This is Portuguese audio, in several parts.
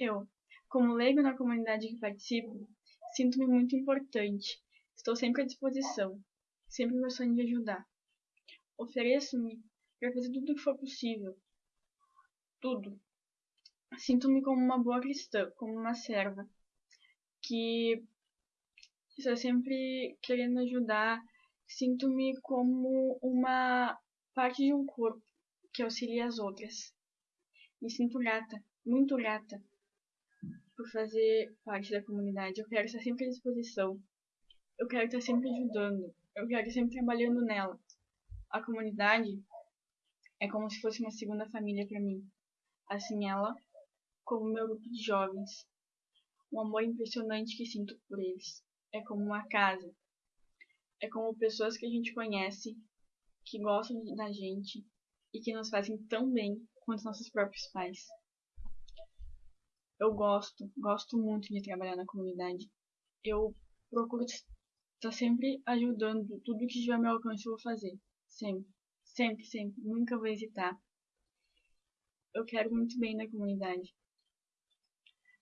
Eu, como leigo na comunidade que participo, sinto-me muito importante. Estou sempre à disposição, sempre gostando de ajudar. Ofereço-me para fazer tudo o que for possível. Tudo. Sinto-me como uma boa cristã, como uma serva, que está sempre querendo ajudar. Sinto-me como uma parte de um corpo que auxilia as outras. Me sinto grata, muito grata, por fazer parte da comunidade. Eu quero estar sempre à disposição. Eu quero estar sempre ajudando. Eu quero estar sempre trabalhando nela. A comunidade é como se fosse uma segunda família para mim. Assim ela, como meu grupo de jovens. Um amor impressionante que sinto por eles. É como uma casa. É como pessoas que a gente conhece, que gostam da gente e que nos fazem tão bem quanto nossos próprios pais. Eu gosto, gosto muito de trabalhar na comunidade. Eu procuro estar sempre ajudando, tudo que estiver ao meu alcance eu vou fazer. Sempre, sempre, sempre, nunca vou hesitar. Eu quero muito bem na comunidade.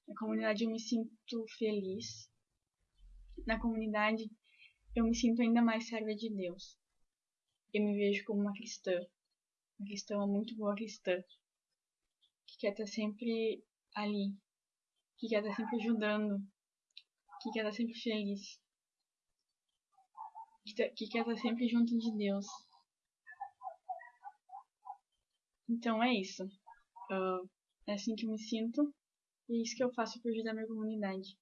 Na comunidade eu me sinto feliz. Na comunidade eu me sinto ainda mais serva de Deus. Eu me vejo como uma cristã. Uma cristã, uma muito boa cristã. Que quer estar sempre ali. Que quer estar sempre ajudando. Que quer estar sempre feliz. Que quer estar sempre junto de Deus. Então é isso. Uh, é assim que eu me sinto. E é isso que eu faço para ajudar minha comunidade.